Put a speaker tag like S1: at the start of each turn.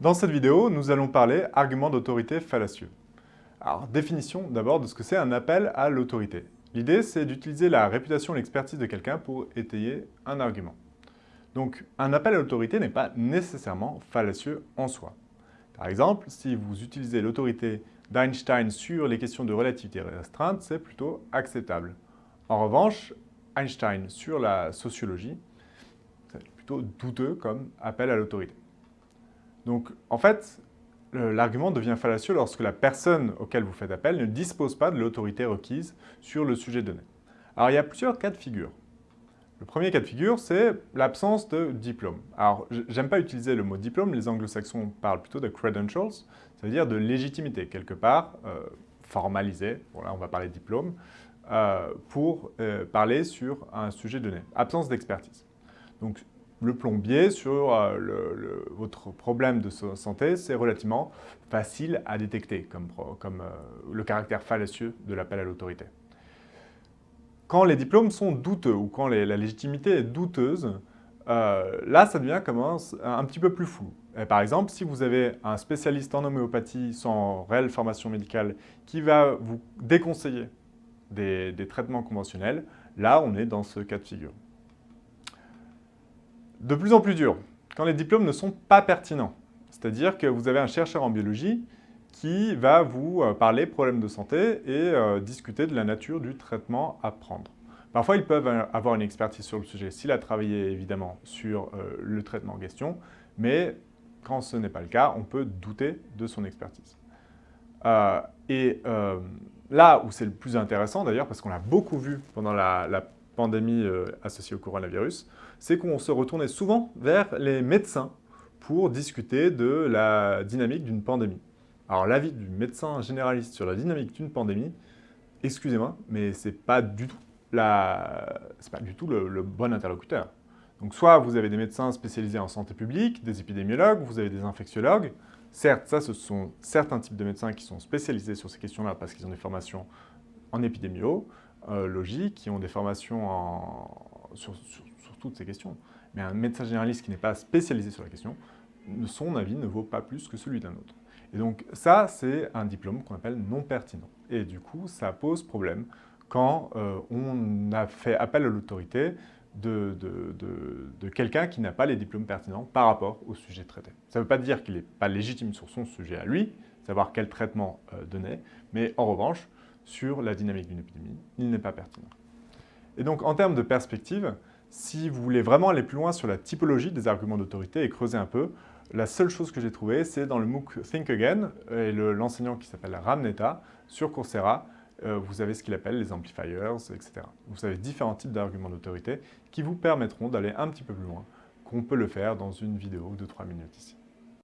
S1: Dans cette vidéo, nous allons parler argument d'autorité fallacieux. Alors, définition d'abord de ce que c'est un appel à l'autorité. L'idée, c'est d'utiliser la réputation et l'expertise de quelqu'un pour étayer un argument. Donc, un appel à l'autorité n'est pas nécessairement fallacieux en soi. Par exemple, si vous utilisez l'autorité d'Einstein sur les questions de relativité restreinte, c'est plutôt acceptable. En revanche, Einstein sur la sociologie, c'est plutôt douteux comme appel à l'autorité. Donc, en fait, l'argument devient fallacieux lorsque la personne auquel vous faites appel ne dispose pas de l'autorité requise sur le sujet donné. Alors, il y a plusieurs cas de figure. Le premier cas de figure, c'est l'absence de diplôme. Alors, j'aime pas utiliser le mot diplôme, les anglo-saxons parlent plutôt de credentials, c'est-à-dire de légitimité, quelque part, euh, formalisée, bon là on va parler diplôme, euh, pour euh, parler sur un sujet donné. Absence d'expertise. Le plombier sur euh, votre problème de santé, c'est relativement facile à détecter comme, euh, le caractère fallacieux de l'appel à l'autorité. Quand les diplômes sont douteux ou quand la légitimité est douteuse, euh, là, ça devient un, petit peu plus flou. par exemple, si vous avez un spécialiste en homéopathie sans réelle formation médicale qui va vous déconseiller des traitements conventionnels, là, on est dans ce cas de figure de plus en plus dur, quand les diplômes ne sont pas pertinents. C'est-à-dire que vous avez un chercheur en biologie qui va vous euh, parler problèmes de santé et euh, discuter de la nature du traitement à prendre. Parfois, ils peuvent euh, avoir une expertise sur le sujet s'il a travaillé évidemment sur le traitement en question, mais quand ce n'est pas le cas, on peut douter de son expertise. et là où c'est le plus intéressant d'ailleurs, parce qu'on l'a beaucoup vu pendant la, la pandémie associée au coronavirus, c'est qu'on se retournait souvent vers les médecins pour discuter de la dynamique d'une pandémie. Alors l'avis du médecin généraliste sur la dynamique d'une pandémie, excusez-moi, mais ce n'est pas du tout, pas du tout le, bon interlocuteur. Donc soit vous avez des médecins spécialisés en santé publique, des épidémiologues, vous avez des infectiologues. Certes, ça, ce sont certains types de médecins qui sont spécialisés sur ces questions-là parce qu'ils ont des formations en épidémiologie, qui ont des formations sur, toutes ces questions. Mais un médecin généraliste qui n'est pas spécialisé sur la question, son avis ne vaut pas plus que celui d'un autre. Et donc ça, c'est un diplôme qu'on appelle non pertinent. Et du coup, ça pose problème quand euh, on a fait appel à l'autorité de, de, quelqu'un qui n'a pas les diplômes pertinents par rapport au sujet traité. Ça ne veut pas dire qu'il n'est pas légitime sur son sujet à lui, savoir quel traitement euh, donner, mais en revanche, sur la dynamique d'une épidémie, il n'est pas pertinent. Et donc, en termes de perspective, si vous voulez vraiment aller plus loin sur la typologie des arguments d'autorité et creuser un peu, la seule chose que j'ai trouvée, c'est dans le MOOC Think Again et l'enseignant qui s'appelle Ramneta sur Coursera, euh, vous avez ce qu'il appelle les amplifiers, etc. Vous avez différents types d'arguments d'autorité qui vous permettront d'aller un petit peu plus loin qu'on peut le faire dans une vidéo de 3 minutes ici.